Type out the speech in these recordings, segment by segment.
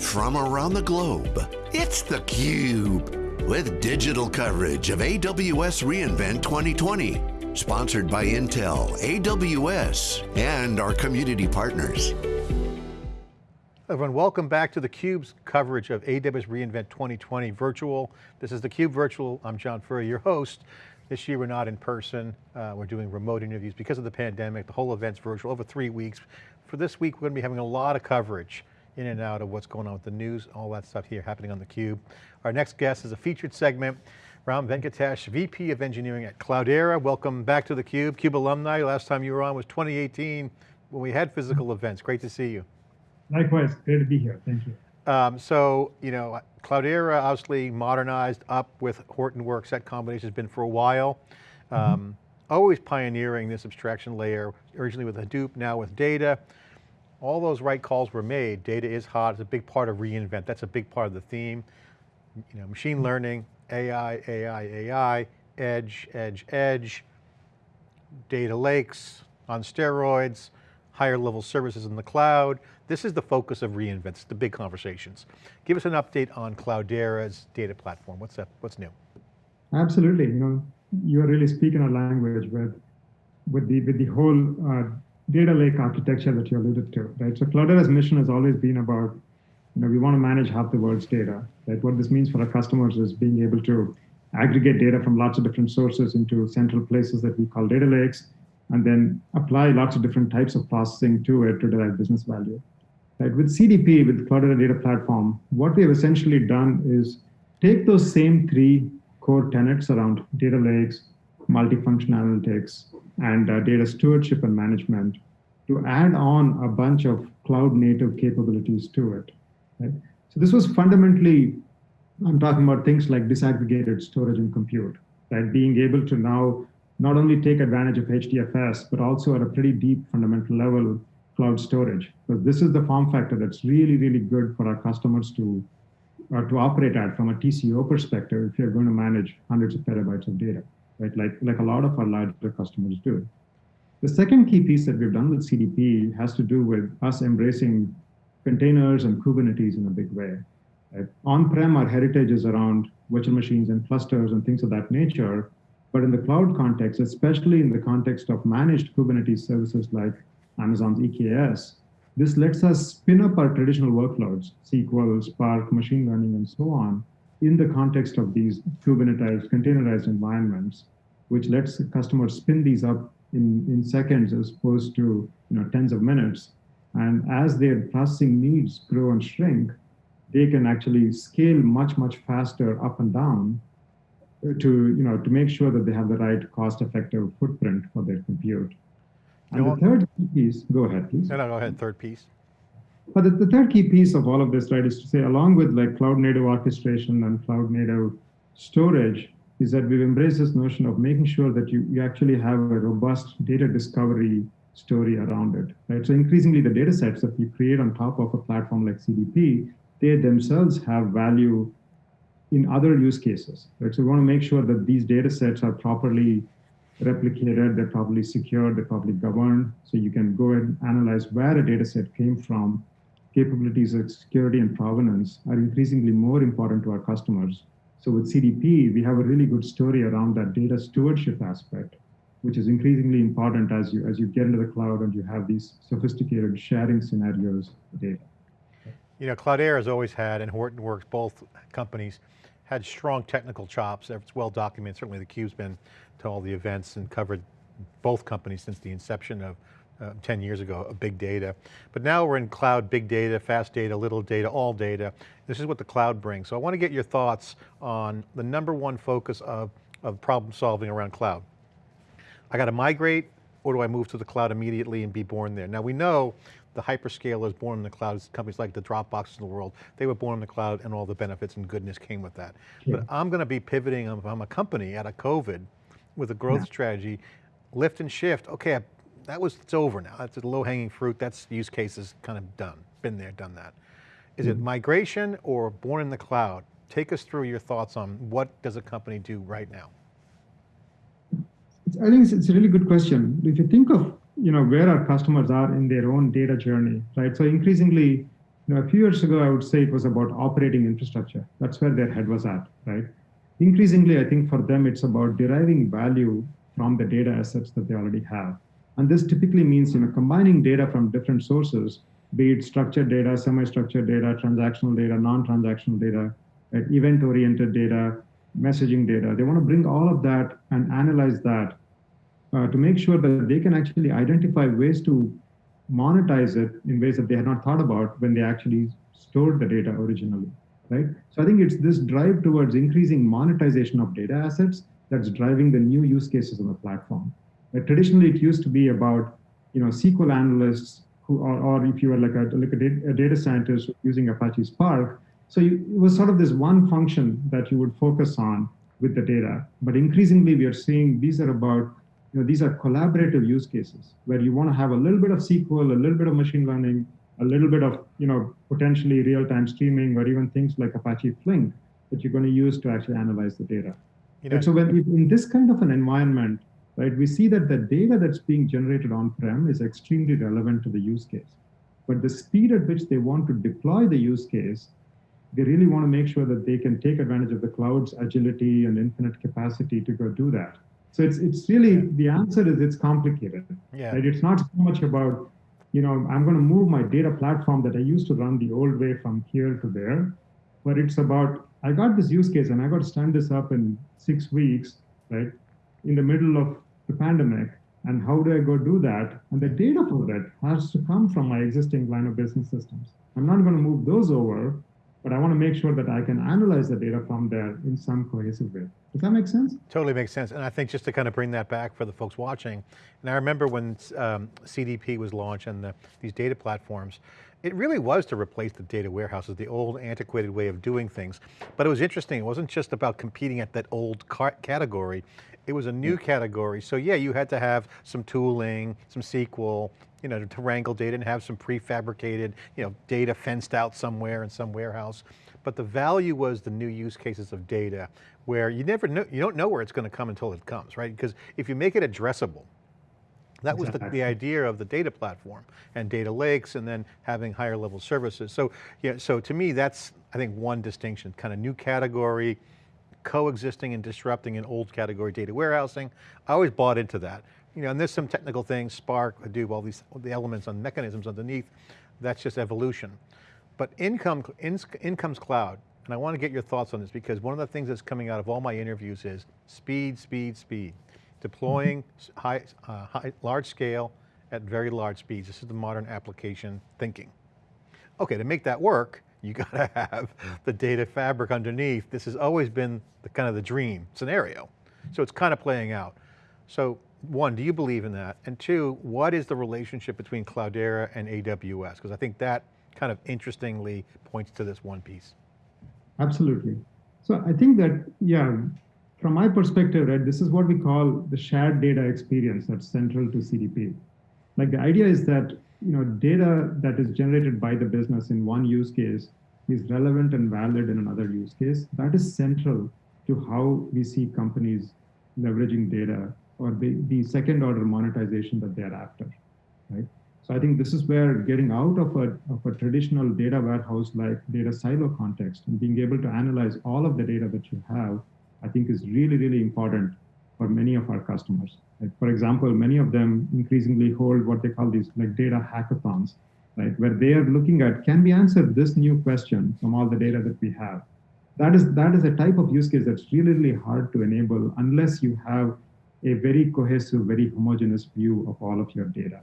from around the globe. It's theCUBE, with digital coverage of AWS reInvent 2020. Sponsored by Intel, AWS, and our community partners. Everyone, welcome back to theCUBE's coverage of AWS reInvent 2020 virtual. This is theCUBE virtual, I'm John Furrier, your host. This year we're not in person, uh, we're doing remote interviews because of the pandemic, the whole event's virtual, over three weeks. For this week, we're going to be having a lot of coverage in and out of what's going on with the news, all that stuff here happening on theCUBE. Our next guest is a featured segment, Ram Venkatesh, VP of Engineering at Cloudera. Welcome back to theCUBE, CUBE cube alumni. Last time you were on was 2018 when we had physical events. Great to see you. Likewise, great to be here, thank you. Um, so, you know, Cloudera obviously modernized up with Hortonworks, that combination has been for a while. Um, mm -hmm. Always pioneering this abstraction layer, originally with Hadoop, now with data all those right calls were made. Data is hot, it's a big part of reInvent. That's a big part of the theme. You know, machine learning, AI, AI, AI, edge, edge, edge, data lakes on steroids, higher level services in the cloud. This is the focus of reInvent, it's the big conversations. Give us an update on Cloudera's data platform. What's up, what's new? Absolutely, you know, you're really speaking our language with, with the, with the whole uh, data lake architecture that you alluded to, right? So Cloudera's mission has always been about, you know, we want to manage half the world's data, right? What this means for our customers is being able to aggregate data from lots of different sources into central places that we call data lakes, and then apply lots of different types of processing to it to derive business value. Right? With CDP, with Cloudera Data Platform, what we have essentially done is take those same three core tenets around data lakes, multifunction analytics, and uh, data stewardship and management to add on a bunch of cloud native capabilities to it. Right? So this was fundamentally, I'm talking about things like disaggregated storage and compute, right? Being able to now not only take advantage of HDFS, but also at a pretty deep fundamental level, cloud storage. Because this is the form factor that's really, really good for our customers to, uh, to operate at from a TCO perspective if you're going to manage hundreds of petabytes of data right? Like, like a lot of our larger customers do. The second key piece that we've done with CDP has to do with us embracing containers and Kubernetes in a big way. Right? On-prem, our heritage is around virtual machines and clusters and things of that nature. But in the cloud context, especially in the context of managed Kubernetes services like Amazon's EKS, this lets us spin up our traditional workloads, SQL, Spark, machine learning, and so on, in the context of these Kubernetes containerized environments, which lets customers spin these up in, in seconds as opposed to you know, tens of minutes. And as their processing needs grow and shrink, they can actually scale much, much faster up and down to, you know, to make sure that they have the right cost-effective footprint for their compute. And the third piece, go ahead, please. No, no, go ahead, third piece. But the, the, third key piece of all of this, right, is to say, along with like cloud native orchestration and cloud native storage, is that we've embraced this notion of making sure that you, you actually have a robust data discovery story around it, right? So increasingly the data sets that you create on top of a platform like CDP, they themselves have value in other use cases, right? So we want to make sure that these data sets are properly replicated, they're properly secured, they're properly governed, so you can go and analyze where a data set came from capabilities of security and provenance are increasingly more important to our customers. So with CDP, we have a really good story around that data stewardship aspect, which is increasingly important as you, as you get into the cloud and you have these sophisticated sharing scenarios of data. You know, Cloudera has always had, and Hortonworks, both companies, had strong technical chops. It's well documented. Certainly theCUBE's been to all the events and covered both companies since the inception of uh, 10 years ago of big data. But now we're in cloud, big data, fast data, little data, all data. This is what the cloud brings. So I want to get your thoughts on the number one focus of, of problem solving around cloud. I got to migrate or do I move to the cloud immediately and be born there? Now we know the hyperscalers born in the cloud, companies like the Dropboxes in the world, they were born in the cloud and all the benefits and goodness came with that. Yeah. But I'm going to be pivoting, I'm a company out of COVID with a growth yeah. strategy, lift and shift. Okay, that was, it's over now. That's the low hanging fruit. That's use cases kind of done, been there, done that. Is mm -hmm. it mm-hmm. migration or born in the cloud? Take us through your thoughts on what does a company do right now? I think it's, it's a really good question. If you think of you know where our customers are in their own data journey, right? So increasingly, You know, a few years ago, I would say it was about operating infrastructure. That's where their head was at, right? Increasingly, I think for them, it's about deriving value from the data assets that they already have. And this typically means, you know, combining data from different sources, be it structured data, semi-structured data, transactional data, non-transactional data, right, event-oriented data, messaging data. They want to bring all of that and analyze that uh, to make sure that they can actually identify ways to monetize it in ways that they had not thought about when they actually stored the data originally, right? So I think it's this drive towards increasing monetization of data assets that's driving the new use cases on the platform. But traditionally, it used to be about, you know, SQL analysts who, or, or if you were like a, like a, data, a data scientist using Apache Spark, so you, it was sort of this one function that you would focus on with the data. But increasingly, we are seeing these are about you know, these are collaborative use cases where you want to have a little bit of SQL, a little bit of machine learning, a little bit of, you know, potentially real-time streaming or even things like Apache Flink that you're going to use to actually analyze the data. You know, and so when in this kind of an environment, right, we see that the data that's being generated on-prem is extremely relevant to the use case. But the speed at which they want to deploy the use case, they really want to make sure that they can take advantage of the cloud's agility and infinite capacity to go do that. So it's it's really the answer is it's complicated. Yeah. Right? It's not so much about, you know, I'm going to move my data platform that I used to run the old way from here to there, but it's about I got this use case and I got to stand this up in six weeks, right, in the middle of the pandemic. And how do I go do that? And the data for that has to come from my existing line of business systems. I'm not going to move those over but I want to make sure that I can analyze the data from there in some cohesive way. Does that make sense? Totally makes sense. And I think just to kind of bring that back for the folks watching, and I remember when um, CDP was launched and the, these data platforms, it really was to replace the data warehouses, the old antiquated way of doing things. But it was interesting, it wasn't just about competing at that old category, it was a new yeah. category. So yeah, you had to have some tooling, some SQL, you know, to wrangle data and have some prefabricated, you know, data fenced out somewhere in some warehouse. But the value was the new use cases of data where you never know, you don't know where it's going to come until it comes, right? Because if you make it addressable, that was the, the, idea of the data platform and data lakes and then having higher level services. So, yeah, so to me, that's, I think one distinction, kind of new category, coexisting and disrupting an old category data warehousing. I always bought into that you know, and there's some technical things, Spark, Hadoop, all these all the elements and mechanisms underneath, that's just evolution. But income, in, incomes cloud, and I want to get your thoughts on this because one of the things that's coming out of all my interviews is speed, speed, speed. Deploying high, uh, high, large scale at very large speeds. This is the modern application thinking. Okay, to make that work, you got to have the data fabric underneath. This has always been the kind of the dream scenario. So it's kind of playing out. So one, do you believe in that? And two, what is the relationship between Cloudera and AWS? Because I think that kind of interestingly points to this one piece. Absolutely. So I think that, yeah, from my perspective, right, this is what we call the shared data experience that's central to CDP. Like the idea is that, you know, data that is generated by the business in one use case is relevant and valid in another use case. That is central to how we see companies leveraging data or the, the second order monetization that they're after, right? So I think this is where getting out of a, of a traditional data warehouse like data silo context and being able to analyze all of the data that you have, I think is really, really important for many of our customers. Like for example, many of them increasingly hold what they call these like data hackathons, right? Where they are looking at, can we answer this new question from all the data that we have? That is, that is a type of use case that's really, really hard to enable unless you have a very cohesive, very homogeneous view of all of your data.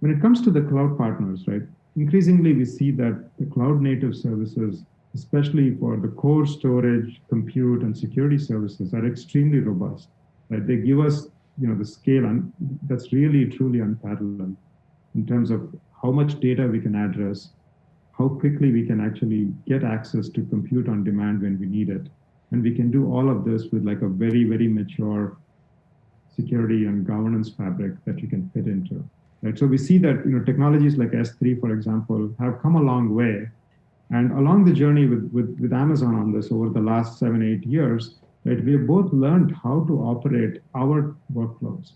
When it comes to the cloud partners, right, increasingly we see that the cloud native services, especially for the core storage, compute, and security services are extremely robust. Right? They give us you know, the scale and that's really truly unparalleled in terms of how much data we can address, how quickly we can actually get access to compute on demand when we need it. And we can do all of this with like a very, very mature security and governance fabric that you can fit into. Right? So we see that you know technologies like S3, for example, have come a long way. And along the journey with, with, with Amazon on this over the last seven, eight years, right, we have both learned how to operate our workflows.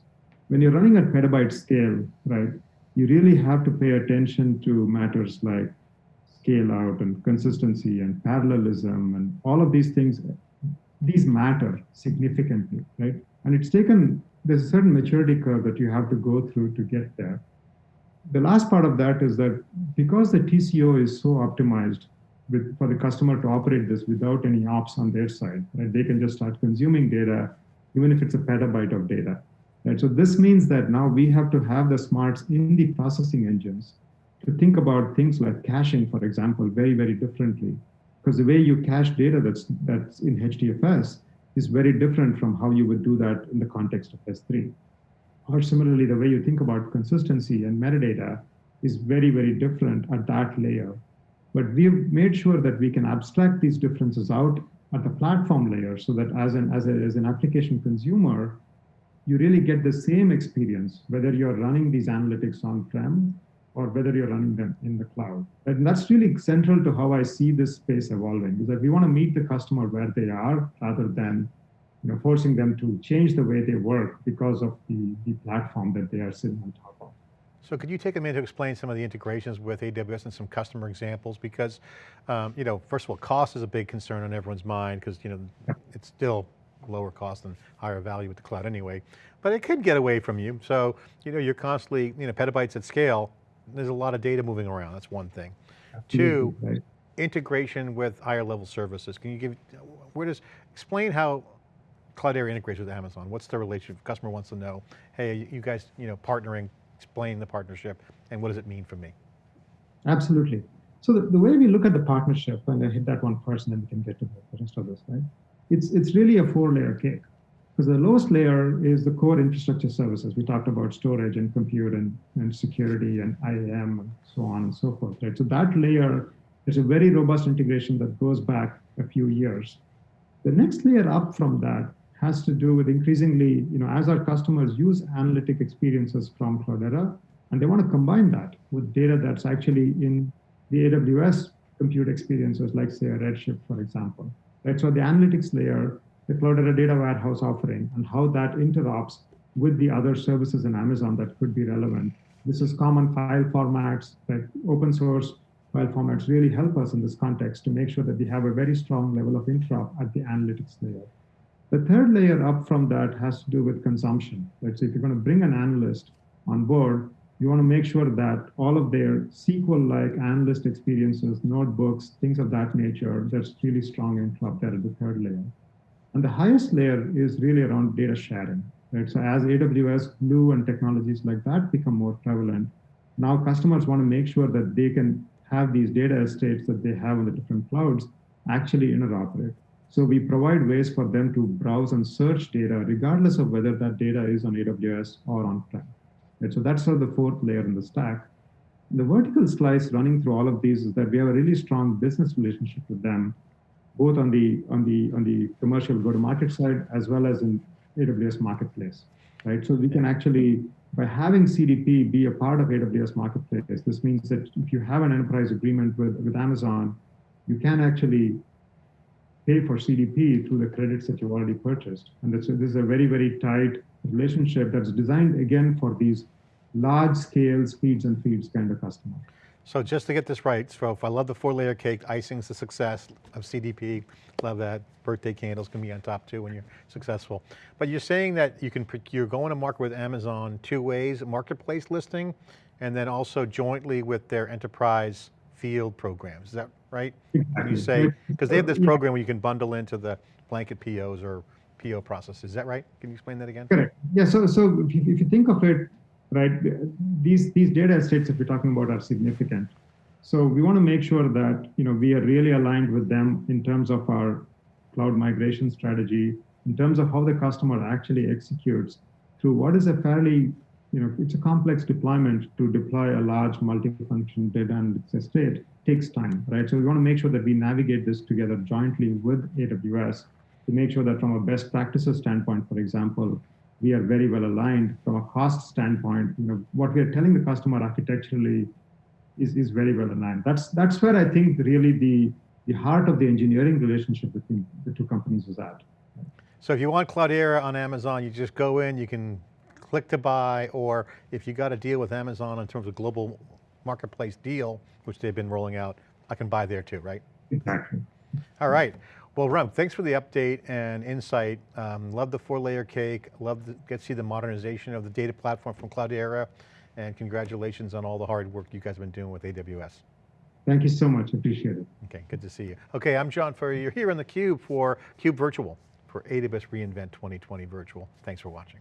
When you're running at petabyte scale, right, you really have to pay attention to matters like scale out and consistency and parallelism and all of these things, these matter significantly, right? And it's taken, there's a certain maturity curve that you have to go through to get there. The last part of that is that because the TCO is so optimized with, for the customer to operate this without any ops on their side, right? They can just start consuming data, even if it's a petabyte of data. Right? So this means that now we have to have the smarts in the processing engines to think about things like caching, for example, very, very differently. Because the way you cache data that's, that's in HDFS is very different from how you would do that in the context of S3. Or similarly, the way you think about consistency and metadata is very, very different at that layer. But we've made sure that we can abstract these differences out at the platform layer so that as an, as, a, as an application consumer, you really get the same experience, whether you're running these analytics on-prem or whether you're running them in the cloud. And that's really central to how I see this space evolving, is that we want to meet the customer where they are rather than you know, forcing them to change the way they work because of the, the platform that they are sitting on top of. So could you take a minute to explain some of the integrations with AWS and some customer examples? Because, um, you know, first of all, cost is a big concern on everyone's mind because, you know, it's still lower cost and higher value with the cloud anyway, but it could get away from you. So, you know, you're constantly, you know, petabytes at scale, there's a lot of data moving around, that's one thing. Two, right. integration with higher level services. Can you give, where does, explain how Cloudera integrates with Amazon. What's the relationship? customer wants to know, hey, you guys, you know, partnering, explain the partnership, and what does it mean for me? Absolutely. So the, the way we look at the partnership, and I hit that one first, and then we can get to the rest of this, right? It's, it's really a four layer cake. Because the lowest layer is the core infrastructure services. We talked about storage and compute and, and security and IAM and so on and so forth, right? So that layer is a very robust integration that goes back a few years. The next layer up from that has to do with increasingly, you know, as our customers use analytic experiences from Cloudera, and they want to combine that with data that's actually in the AWS compute experiences, like say a Redshift, for example. Right? So the analytics layer the Cloudera data warehouse offering and how that interops with the other services in Amazon that could be relevant. This is common file formats that open source file formats really help us in this context to make sure that we have a very strong level of interop at the analytics layer. The third layer up from that has to do with consumption. Right? So if you're going to bring an analyst on board, you want to make sure that all of their SQL-like analyst experiences, notebooks, things of that nature, that's really strong in Cloudera at the third layer. And the highest layer is really around data sharing. Right? So as AWS, Glue, and technologies like that become more prevalent, now customers want to make sure that they can have these data estates that they have on the different clouds actually interoperate. So we provide ways for them to browse and search data regardless of whether that data is on AWS or on-prem. Right? So that's sort of the fourth layer in the stack. The vertical slice running through all of these is that we have a really strong business relationship with them both on the on the on the commercial go-to-market side as well as in AWS Marketplace, right? So we can actually, by having CDP be a part of AWS Marketplace, this means that if you have an enterprise agreement with, with Amazon, you can actually pay for CDP through the credits that you've already purchased. And this, this is a very, very tight relationship that's designed, again, for these large scale speeds and feeds kind of customer. So just to get this right, Srof, I love the four layer cake, icing's the success of CDP, love that. Birthday candles can be on top too when you're successful. But you're saying that you can, you're going to market with Amazon two ways, marketplace listing, and then also jointly with their enterprise field programs, is that right? When you say, because they have this program where you can bundle into the blanket POs or PO processes, is that right? Can you explain that again? Correct. Yeah, so, so if you, if you think of it, right? These, these data estates that we're talking about are significant. So we want to make sure that you know, we are really aligned with them in terms of our cloud migration strategy, in terms of how the customer actually executes through what is a fairly, you know, it's a complex deployment to deploy a large multifunction data analytics estate takes time, right? So we want to make sure that we navigate this together jointly with AWS to make sure that from a best practices standpoint, for example, we are very well aligned from a cost standpoint. You know, what we are telling the customer architecturally is, is very well aligned. That's that's where I think really the the heart of the engineering relationship between the two companies is at. So if you want Cloudera on Amazon, you just go in, you can click to buy, or if you got a deal with Amazon in terms of global marketplace deal, which they've been rolling out I can buy there too, right? Exactly. All right. Well, Ram, thanks for the update and insight. Um, love the four layer cake. Love to get to see the modernization of the data platform from Cloudera. And congratulations on all the hard work you guys have been doing with AWS. Thank you so much. Appreciate it. Okay, good to see you. Okay, I'm John Furrier. You're here on theCUBE for CUBE Virtual for AWS reInvent 2020 Virtual. Thanks for watching.